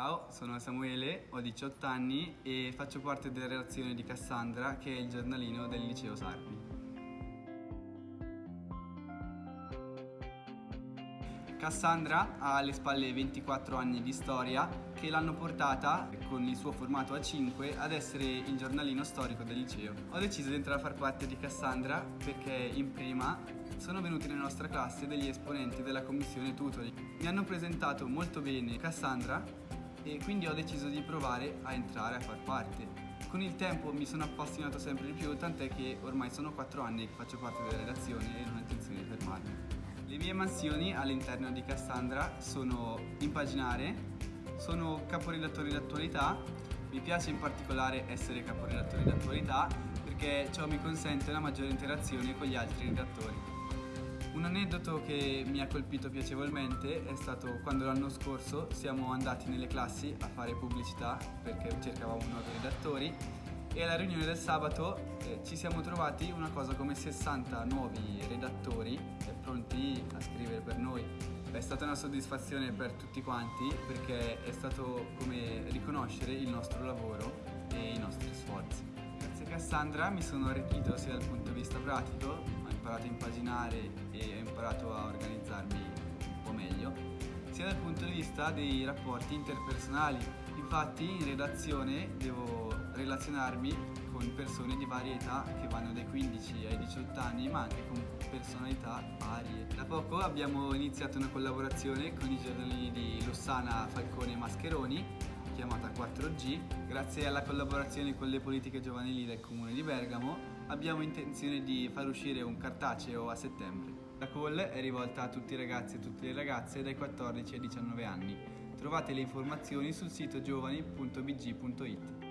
Ciao, sono Samuele, ho 18 anni e faccio parte della redazione di Cassandra, che è il giornalino del liceo Sarpi. Cassandra ha alle spalle 24 anni di storia che l'hanno portata, con il suo formato A5, ad essere il giornalino storico del liceo. Ho deciso di entrare a far parte di Cassandra perché in prima sono venuti nella nostra classe degli esponenti della commissione tutoring. Mi hanno presentato molto bene Cassandra e quindi ho deciso di provare a entrare a far parte. Con il tempo mi sono appassionato sempre di più, tant'è che ormai sono 4 anni che faccio parte della redazione e non ho intenzione di fermarmi. Le mie mansioni all'interno di Cassandra sono impaginare, sono caporedattore d'attualità, mi piace in particolare essere caporedattore d'attualità perché ciò mi consente una maggiore interazione con gli altri redattori. Un aneddoto che mi ha colpito piacevolmente è stato quando l'anno scorso siamo andati nelle classi a fare pubblicità perché cercavamo nuovi redattori e alla riunione del sabato eh, ci siamo trovati una cosa come 60 nuovi redattori eh, pronti a scrivere per noi. È stata una soddisfazione per tutti quanti perché è stato come riconoscere il nostro lavoro e i nostri sforzi. Grazie Cassandra mi sono arricchito sia dal punto di vista pratico, imparato a impaginare e ho imparato a organizzarmi un po' meglio, sia dal punto di vista dei rapporti interpersonali. Infatti in redazione devo relazionarmi con persone di varie età che vanno dai 15 ai 18 anni ma anche con personalità varie. Da poco abbiamo iniziato una collaborazione con i giornalini di Lossana, Falcone e Mascheroni chiamata 4G. Grazie alla collaborazione con le politiche giovanili del comune di Bergamo abbiamo intenzione di far uscire un cartaceo a settembre. La call è rivolta a tutti i ragazzi e tutte le ragazze dai 14 ai 19 anni. Trovate le informazioni sul sito giovani.bg.it.